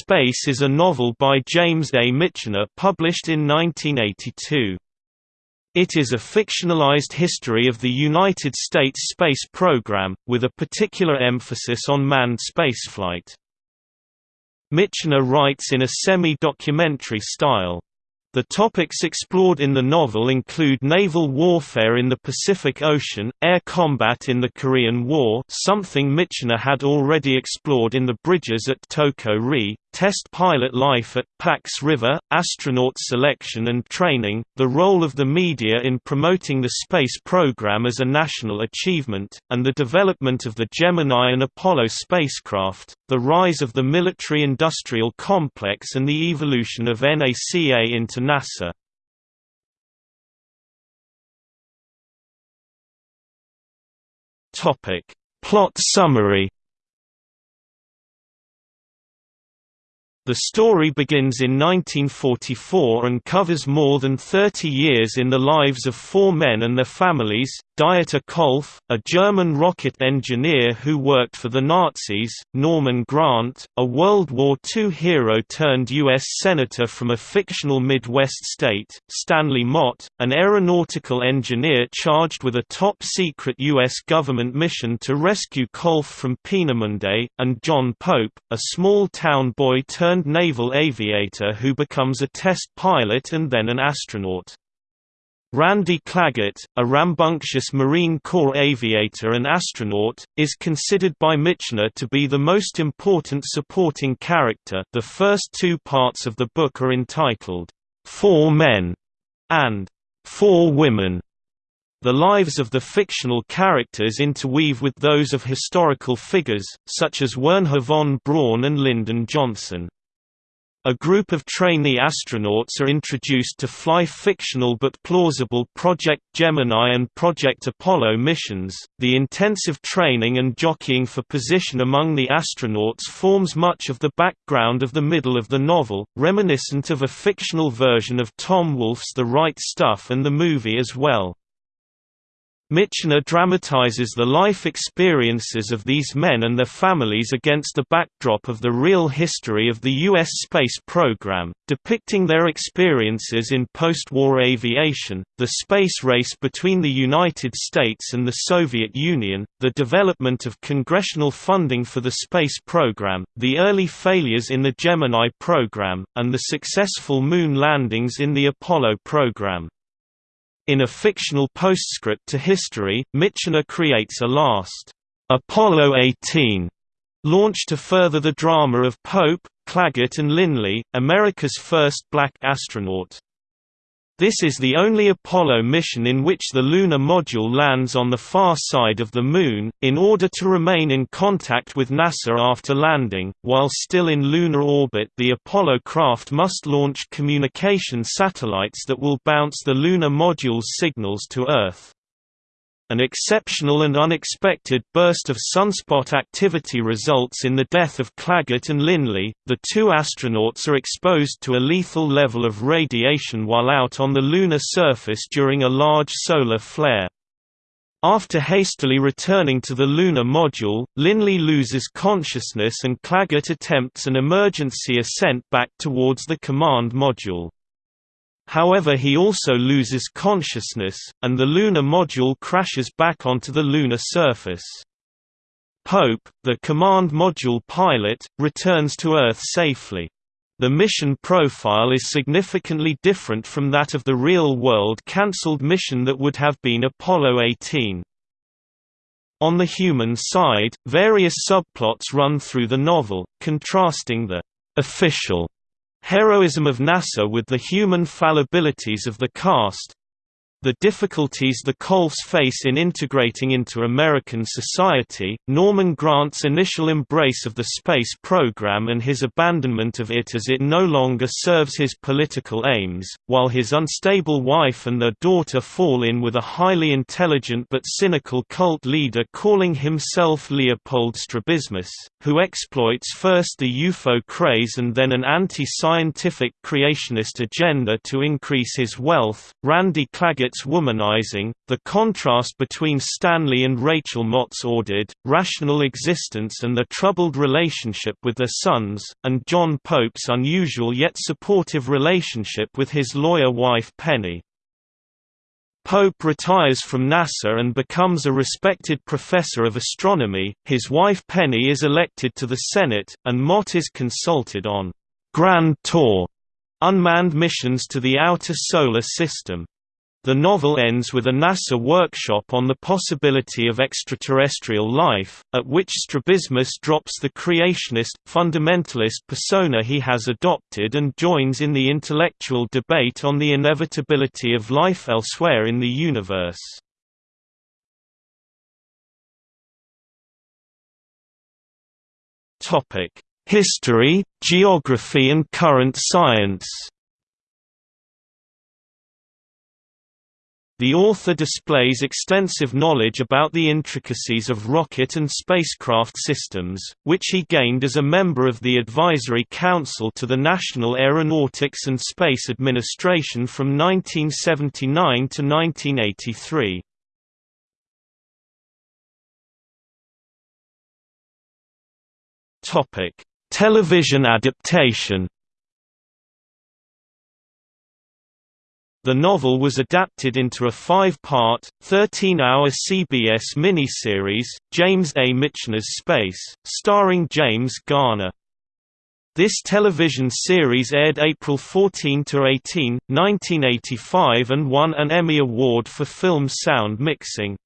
Space is a novel by James A. Michener published in 1982. It is a fictionalized history of the United States space program, with a particular emphasis on manned spaceflight. Michener writes in a semi-documentary style. The topics explored in the novel include naval warfare in the Pacific Ocean, air combat in the Korean War something Michener had already explored in The Bridges at Toko Ri, test pilot life at Pax River, astronaut selection and training, the role of the media in promoting the space program as a national achievement, and the development of the Gemini and Apollo spacecraft, the rise of the military-industrial complex and the evolution of NACA into NASA. Plot summary The story begins in 1944 and covers more than 30 years in the lives of four men and their families, Dieter Kolff, a German rocket engineer who worked for the Nazis, Norman Grant, a World War II hero turned U.S. Senator from a fictional Midwest state, Stanley Mott, an aeronautical engineer charged with a top-secret U.S. government mission to rescue Kolff from Peenemünde, and John Pope, a small-town boy turned naval aviator who becomes a test pilot and then an astronaut. Randy Claggett, a rambunctious Marine Corps aviator and astronaut, is considered by Michener to be the most important supporting character the first two parts of the book are entitled, Four Men and Four Women. The lives of the fictional characters interweave with those of historical figures, such as Wernher von Braun and Lyndon Johnson. A group of trainee astronauts are introduced to fly fictional but plausible Project Gemini and Project Apollo missions. The intensive training and jockeying for position among the astronauts forms much of the background of the middle of the novel, reminiscent of a fictional version of Tom Wolfe's The Right Stuff and the movie as well. Michener dramatizes the life experiences of these men and their families against the backdrop of the real history of the U.S. space program, depicting their experiences in post-war aviation, the space race between the United States and the Soviet Union, the development of congressional funding for the space program, the early failures in the Gemini program, and the successful moon landings in the Apollo program. In a fictional postscript to history, Michener creates a last, Apollo 18 launch to further the drama of Pope, Claggett and Linley, America's first black astronaut. This is the only Apollo mission in which the lunar module lands on the far side of the Moon, in order to remain in contact with NASA after landing. While still in lunar orbit, the Apollo craft must launch communication satellites that will bounce the lunar module's signals to Earth. An exceptional and unexpected burst of sunspot activity results in the death of Claggett and Linley. The two astronauts are exposed to a lethal level of radiation while out on the lunar surface during a large solar flare. After hastily returning to the lunar module, Linley loses consciousness and Claggett attempts an emergency ascent back towards the command module. However he also loses consciousness, and the lunar module crashes back onto the lunar surface. Pope, the command module pilot, returns to Earth safely. The mission profile is significantly different from that of the real-world cancelled mission that would have been Apollo 18. On the human side, various subplots run through the novel, contrasting the official Heroism of NASA with the human fallibilities of the cast the difficulties the Kolffs face in integrating into American society, Norman Grant's initial embrace of the space program and his abandonment of it as it no longer serves his political aims, while his unstable wife and their daughter fall in with a highly intelligent but cynical cult leader calling himself Leopold Strabismus, who exploits first the UFO craze and then an anti-scientific creationist agenda to increase his wealth. Randy Claggett its womanizing, the contrast between Stanley and Rachel Mott's ordered, rational existence and their troubled relationship with their sons, and John Pope's unusual yet supportive relationship with his lawyer wife Penny. Pope retires from NASA and becomes a respected professor of astronomy, his wife Penny is elected to the Senate, and Mott is consulted on «Grand Tour» unmanned missions to the outer solar system. The novel ends with a NASA workshop on the possibility of extraterrestrial life, at which Strabismus drops the creationist, fundamentalist persona he has adopted and joins in the intellectual debate on the inevitability of life elsewhere in the universe. History, geography and current science The author displays extensive knowledge about the intricacies of rocket and spacecraft systems, which he gained as a member of the Advisory Council to the National Aeronautics and Space Administration from 1979 to 1983. Television adaptation The novel was adapted into a five-part, 13-hour CBS miniseries, James A. Michener's Space, starring James Garner. This television series aired April 14–18, 1985 and won an Emmy Award for film sound mixing.